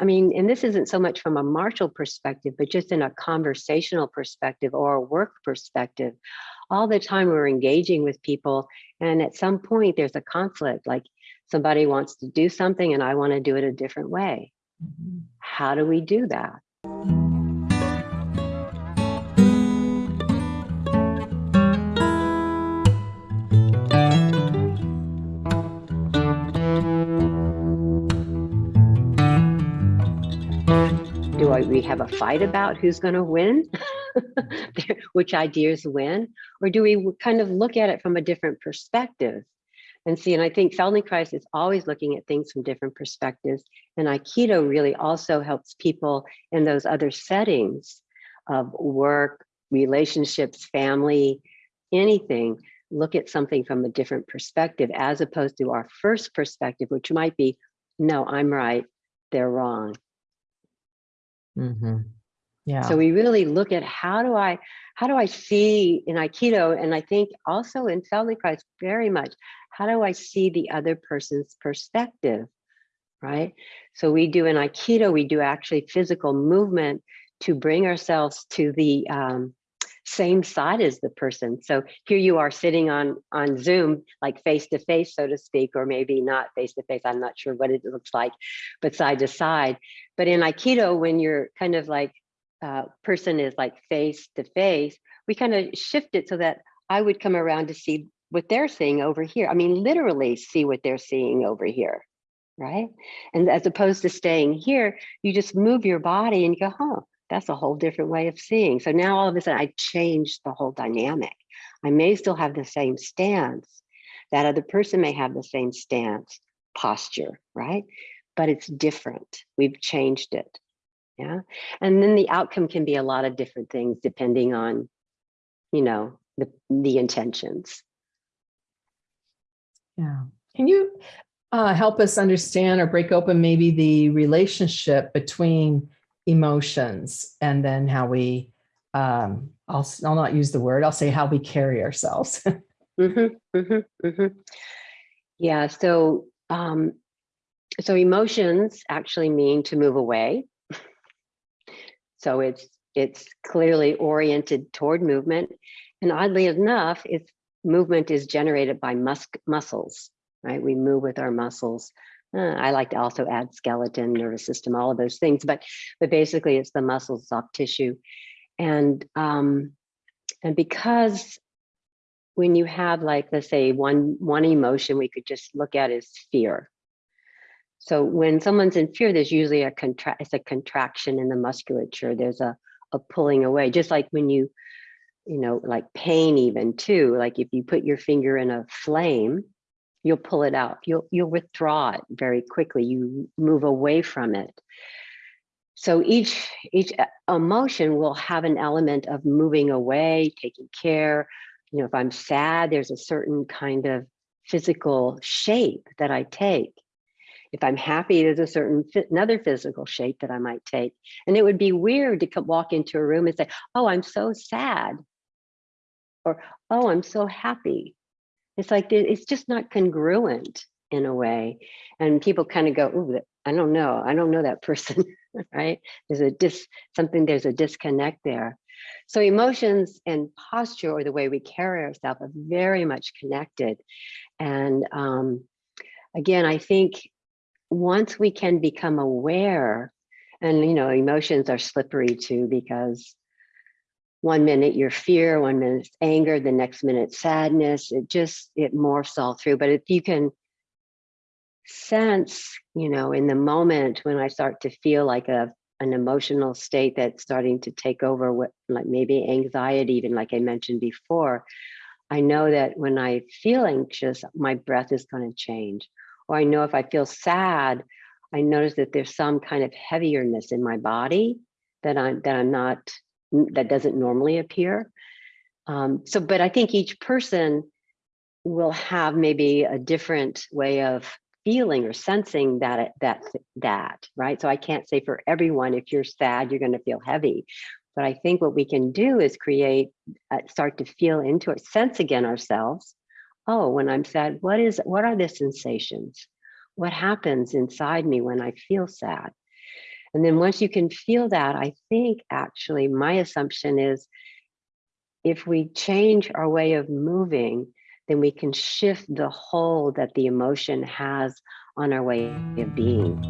I mean, and this isn't so much from a martial perspective, but just in a conversational perspective or a work perspective. All the time we're engaging with people, and at some point there's a conflict, like somebody wants to do something and I want to do it a different way. Mm-hmm. How do we do that? Mm-hmm. we have a fight about who's going to win, which ideas win, or do we kind of look at it from a different perspective and see? And I think Feldenkrais is always looking at things from different perspectives. And Aikido really also helps people in those other settings of work, relationships, family, anything, look at something from a different perspective as opposed to our first perspective, which might be, no, I'm right, they're wrong. Mm -hmm. Yeah. So we really look at how do I, how do I see in Aikido, and I think also in Feldenkrais very much, how do I see the other person's perspective, right? So we do in Aikido, we do actually physical movement to bring ourselves to the um, same side as the person. So here you are sitting on on Zoom, like face to face, so to speak, or maybe not face to face. I'm not sure what it looks like, but side to side. But in Aikido, when you're kind of like uh, person is like face to face, we kind of shift it so that I would come around to see what they're seeing over here. I mean, literally see what they're seeing over here, right? And as opposed to staying here, you just move your body and go, huh, that's a whole different way of seeing. So now all of a sudden I changed the whole dynamic. I may still have the same stance. That other person may have the same stance, posture, right? But it's different. We've changed it. Yeah. And then the outcome can be a lot of different things depending on, you know, the, the intentions. Yeah. Can you uh, help us understand or break open maybe the relationship between emotions and then how we um i'll i'll not use the word i'll say how we carry ourselves. Mm -hmm, mm -hmm, mm -hmm. yeah so um so emotions actually mean to move away. So it's it's clearly oriented toward movement. And oddly enough it's movement is generated by mus muscles right? We move with our muscles uh, I like to also add skeleton, nervous system, all of those things, but but basically it's the muscles, soft tissue, and um, and because when you have like let's say one one emotion we could just look at is fear. So when someone's in fear, there's usually a contra it's a contraction in the musculature. There's a a pulling away, just like when you you know like pain even too. Like if you put your finger in a flame you'll pull it out. You'll, you'll withdraw it very quickly. You move away from it. So each, each uh, emotion will have an element of moving away, taking care. You know, if I'm sad, there's a certain kind of physical shape that I take. If I'm happy, there's a certain another physical shape that I might take. And it would be weird to walk into a room and say, oh, I'm so sad. Or, oh, I'm so happy. It's like, it's just not congruent in a way. And people kind of go, oh, I don't know. I don't know that person, right? There's a dis something, there's a disconnect there. So emotions and posture or the way we carry ourselves are very much connected. And um, again, I think once we can become aware and, you know, emotions are slippery too, because one minute you're fear, one minute anger, the next minute sadness. It just, it morphs all through. But if you can sense, you know, in the moment when I start to feel like a an emotional state that's starting to take over what like maybe anxiety, even like I mentioned before, I know that when I feel anxious, my breath is going to change. Or I know if I feel sad, I notice that there's some kind of heaviness in my body that I'm that I'm not that doesn't normally appear. Um, so, but I think each person will have maybe a different way of feeling or sensing that that that right? So i can't say for everyone if you're sad you're going to feel heavy. But i think what we can do is create uh, start to feel into it sense again ourselves. Oh when i'm sad what is what are the sensations? What happens inside me when i feel sad And then once you can feel that, I think actually my assumption is if we change our way of moving, then we can shift the hold that the emotion has on our way of being.